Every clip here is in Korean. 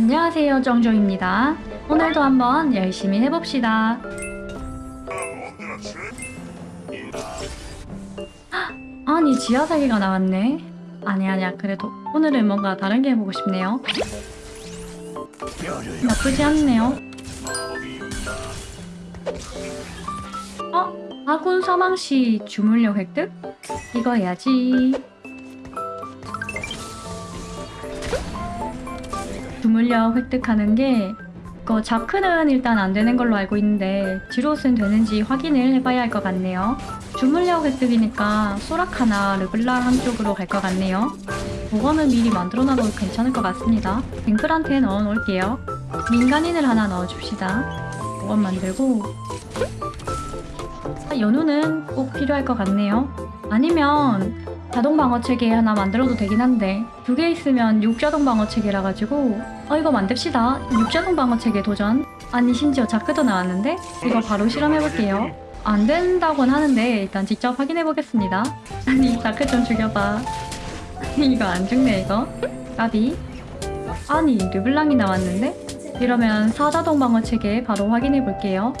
안녕하세요 정조입니다. 오늘도 한번 열심히 해봅시다. 헉, 아니 지하사기가 나왔네. 아니 아니야. 그래도 오늘은 뭔가 다른 게 해보고 싶네요. 나쁘지 않네요. 어? 아군 사망시 주물력 획득? 이거 해야지 주물력 획득하는 게 이거 자크는 일단 안 되는 걸로 알고 있는데 지롯은 되는지 확인을 해봐야 할 것 같네요. 주물력 획득이니까 소라카나 르블랑 한쪽으로 갈 것 같네요. 그거는 미리 만들어놔도 괜찮을 것 같습니다. 뱅클한테 넣어놓을게요. 민간인을 하나 넣어줍시다. 그건 만들고 아, 연우는 꼭 필요할 것 같네요. 아니면 자동 방어 체계 하나 만들어도 되긴 한데 두 개 있으면 육자동 방어 체계라 가지고 어 이거 만듭시다. 육자동 방어 체계 도전. 아니 심지어 자크도 나왔는데? 이거 바로 실험해 볼게요. 안 된다곤 하는데 일단 직접 확인해 보겠습니다. 아니 자크 좀 죽여봐. 이거 안 죽네 이거. 까비. 아니 르블랑이 나왔는데? 이러면 사자동 방어 체계 바로 확인해 볼게요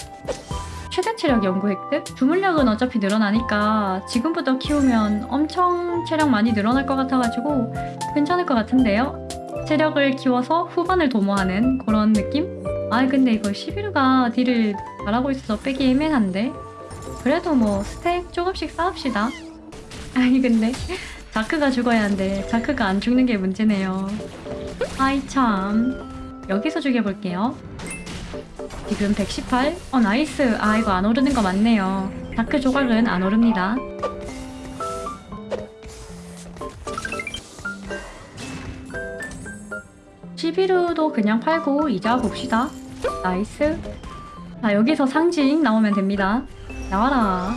최대 체력 연구 획득? 주물력은 어차피 늘어나니까 지금부터 키우면 엄청 체력 많이 늘어날 것 같아가지고 괜찮을 것 같은데요? 체력을 키워서 후반을 도모하는 그런 느낌? 아 근데 이거 11호가 deal을 잘하고 있어서 빼기 애매한데 그래도 뭐 stack 조금씩 쌓읍시다 아니 근데 자크가 죽어야 하는데 자크가 안 죽는 게 문제네요 아이 참 여기서 죽여볼게요 지금 118? 어 nice 아 이거 안 오르는 거 맞네요 자크 조각은 안 오릅니다 시비르도 그냥 팔고 이자 봅시다 나이스 자 여기서 상징 나오면 됩니다 나와라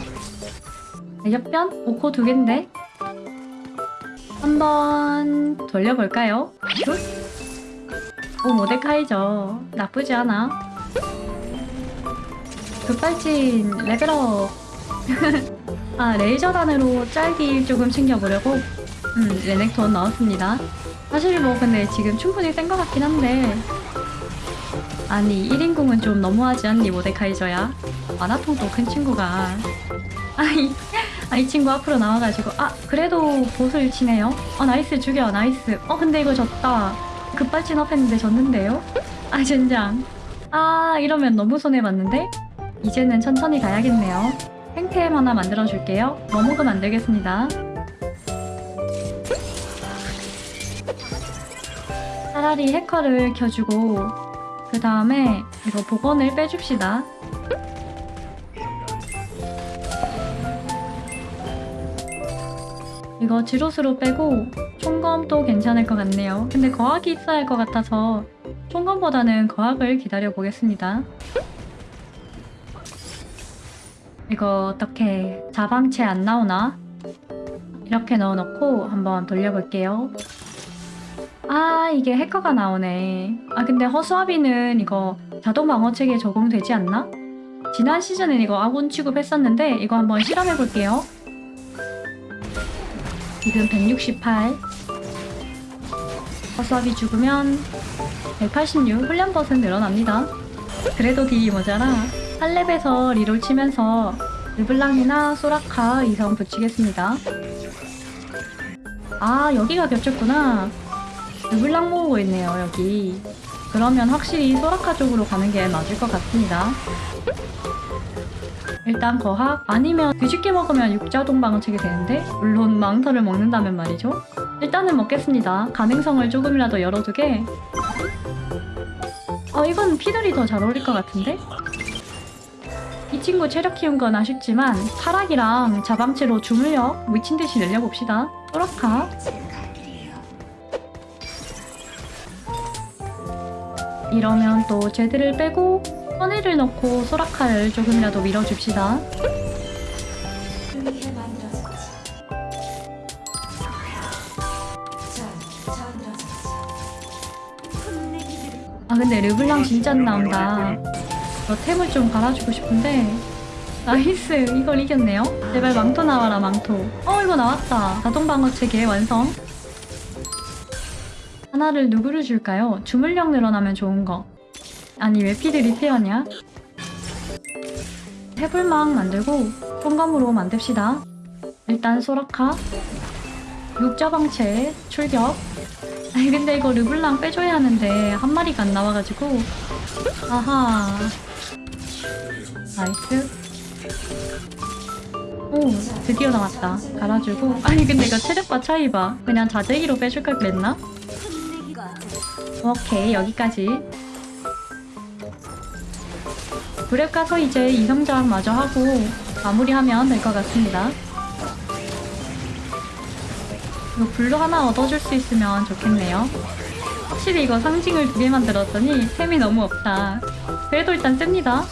대접변? 오코 두 갠데 한번 돌려볼까요? 굿? 오 모데카이죠 나쁘지 않아. 급발진 레벨업. 아 레이저단으로 짤기 조금 챙겨보려고? 음 레넥톤 넣었습니다. 사실 뭐 근데 지금 충분히 센 것 같긴 한데. 아니 1인공은 좀 너무하지 않니 모데카이저야? mana통도 큰 친구가. 아이 아, 이 친구 앞으로 나와가지고. 아 그래도 보스를 치네요. 어 nice 죽여 nice. 어 근데 이거 졌다 급발진 up 했는데 졌는데요? 아 젠장 아 이러면 너무 손해봤는데? 이제는 천천히 가야겠네요. 생템 하나 만들어줄게요. 머무금 만들겠습니다. 차라리 해커를 켜주고 그 다음에 이거 복원을 빼줍시다. 이거 지롯으로 빼고 총검도 괜찮을 것 같네요. 근데 거학이 있어야 할 것 같아서 총검보다는 거학을 기다려 보겠습니다. 이거 어떻게 자방체 안 나오나? 이렇게 넣어놓고 한번 돌려볼게요. 아 이게 해커가 나오네. 아 근데 허수아비는 이거 자동 방어체계에 적용되지 않나? 지난 시즌엔 이거 아군 취급했었는데 이거 한번 실험해볼게요. 지금 168 허수아비 죽으면 186 훈련 버튼 늘어납니다. 그래도 딜이 모자라 8렙에서 리롤 치면서 르블랑이나 소라카 이성 붙이겠습니다. 아 여기가 겹쳤구나. 르블랑 모으고 있네요 여기. 그러면 확실히 소라카 쪽으로 가는 게 맞을 것 같습니다. 일단 거학 아니면 뒤집게 먹으면 육자 동방을 치게 되는데 물론 망토를 먹는다면 말이죠. 일단은 먹겠습니다. 가능성을 조금이라도 열어두게 어 이건 피들이 더 잘 어울릴 것 같은데? 이 친구 체력 키운 건 아쉽지만 타락이랑 자방체로 주물력 미친듯이 늘려봅시다. 소라카 이러면 또 제드를 빼고 선의를 넣고 소라카를 조금이라도 밀어줍시다. 아 근데 르블랑 진짜 안 나온다. 저 템을 좀 갈아주고 싶은데 나이스 이걸 이겼네요. 제발 망토 나와라 망토. 어 이거 나왔다. 자동 방어 체계 완성. 하나를 누구를 줄까요? 주물력 늘어나면 좋은 거. 아니 왜 피드 리페어냐? 해불망 만들고 fon감으로 만듭시다. 일단 소라카. 육자방체 출격. 아니 근데 이거 르블랑 빼줘야 하는데 한 마리가 안 나와가지고. 아하. nice. 오 드디어 나왔다. 갈아주고. 아니 근데 이거 체력과 차이 봐. 그냥 자재기로 빼줄 걸 그랬나? 오케이 여기까지 구렙 가서 이제 이성장 마저 하고 마무리하면 될 것 같습니다. 이거 blue 하나 얻어줄 수 있으면 좋겠네요. 확실히 이거 상징을 두 개 만들었더니 템이 너무 없다. 그래도 일단 셉니다.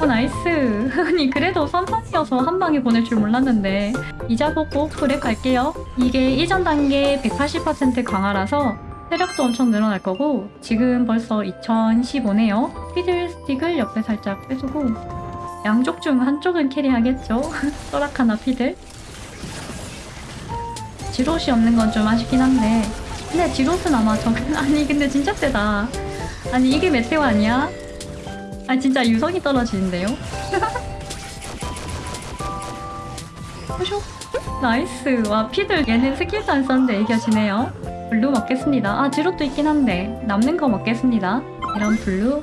어 nice. 아니 그래도 선판이어서 한 방에 보낼 줄 몰랐는데. 이자 보고 구렙 갈게요. 이게 이전 단계 180% 강화라서 체력도 엄청 늘어날 거고 지금 벌써 2015네요. 피들스틱을 옆에 살짝 빼주고 양쪽 중 한쪽은 carry하겠죠? 소라카나 피들. 지롯이 없는 건 좀 아쉽긴 한데. 근데 지롯은 아마 정 아니 근데 진짜 세다. 아니 이게 meteor 아니야? 아 진짜 유성이 떨어지는데요? 호쇼? nice. 와 피들. 얘는 스킬도 안 썼는데 이겨지네요 블루 먹겠습니다. 아 지롯도 있긴 한데 남는 거 먹겠습니다. 이런 블루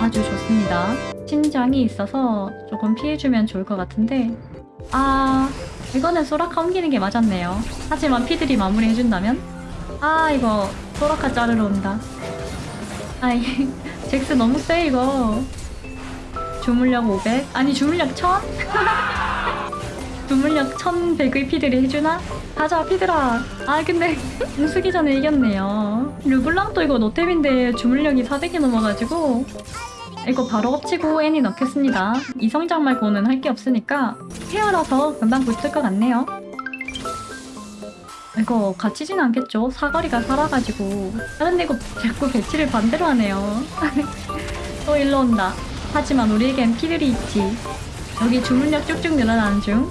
아주 좋습니다. 신장이 있어서 조금 피해주면 좋을 것 같은데. 아 이거는 소라카 옮기는 게 맞았네요. 하지만 피들이 마무리해준다면? 아 이거 소라카 자르러 온다. 아이 잭스 너무 세 이거. 주물력 500 아니 주물력 1000? 주물력 1100의 피들이 해주나? 가자 피들아 아 근데 공수기 전에 이겼네요. 르블랑도 이거 노템인데 주물력이 400이 넘어가지고 이거 바로 엎치고 애니 넣겠습니다. 이성장 말고는 할 게 없으니까 헤어라서 금방 붙을 것 같네요. 이거 갇히진 않겠죠? 사거리가 살아가지고. 다른데 이거 자꾸 배치를 반대로 하네요. 또 일로 온다. 하지만 우리에겐 피들이 있지. 여기 주물력 쭉쭉 늘어나는 중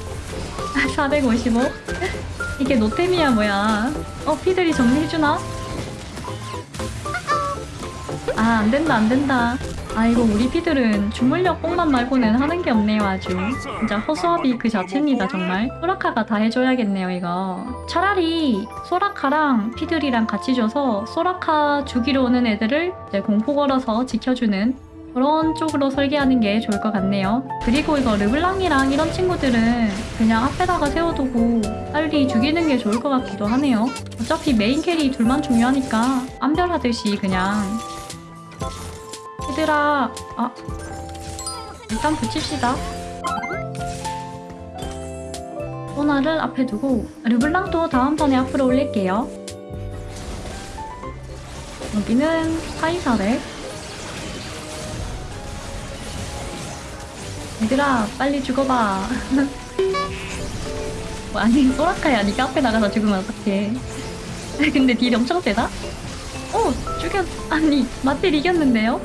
455 이게 노템이야 뭐야? 어 피들이 정리해주나? 아 안된다 안된다. 아이고 우리 피들은 주물력 뽕만 말고는 하는 게 없네요 아주. 진짜 허수아비 그 자체입니다 정말. 소라카가 다 해줘야겠네요 이거. 차라리 소라카랑 피들이랑 같이 줘서 소라카 주기로 오는 애들을 이제 공포 걸어서 지켜주는 그런 쪽으로 설계하는 게 좋을 것 같네요. 그리고 이거 르블랑이랑 이런 친구들은 그냥 앞에다가 세워두고 빨리 죽이는 게 좋을 것 같기도 하네요. 어차피 main carry 둘만 중요하니까 안별하듯이 그냥. 얘들아 아 일단 붙입시다. 소나를 앞에 두고 르블랑도 다음번에 앞으로 올릴게요. 여기는 사이사렉 얘들아 빨리 죽어봐. 뭐, 아니 소라카야 니가 앞에 나가서 죽으면 어떡해. 근데 딜이 엄청 세다? 오 죽였 아니 마텔 이겼는데요?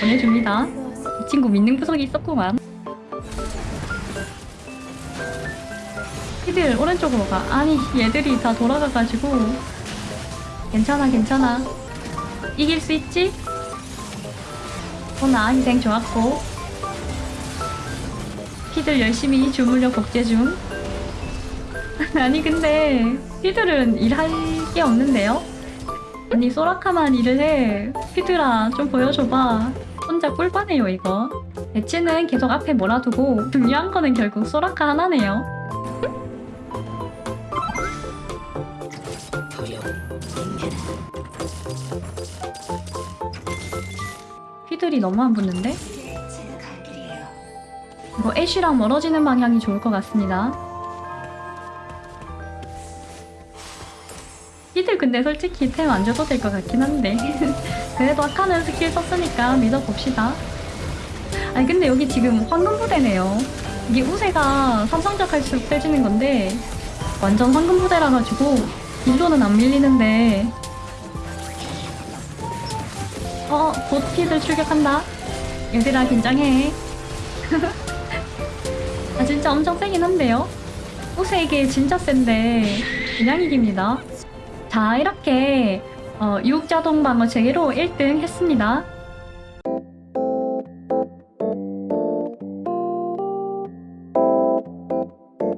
보내줍니다. 이 친구 믿는 구석이 있었구만. 피들 오른쪽으로 가. 아니 얘들이 다 돌아가가지고. 괜찮아 괜찮아. 이길 수 있지? 오나 희생 좋았고 피들 열심히 주물력 복제 중. 아니 근데 피들은 일할 게 없는데요? 아니 소라카만 일을 해. 피들아 좀 보여줘봐. 혼자 꿀빠네요 이거. 배치는 계속 앞에 몰아두고 중요한 거는 결국 소라카 하나네요. 피들이 너무 안 붙는데? 이거 애쉬랑 멀어지는 방향이 좋을 것 같습니다. 피들 근데 솔직히 템 안 줘도 될 것 같긴 한데. 그래도 아까는 스킬 썼으니까 믿어봅시다. 아니 근데 여기 지금 황금부대네요. 이게 우세가 삼성작 할수록 세지는 건데 완전 황금부대라 가지고 딜로는 안 밀리는데. 어, 곧 피들 출격한다. 얘들아 긴장해 엄청 세긴 한데요 우세 이게 진짜 센데 그냥 이깁니다 자 이렇게 어, 6자동 방어체계로 1등 했습니다.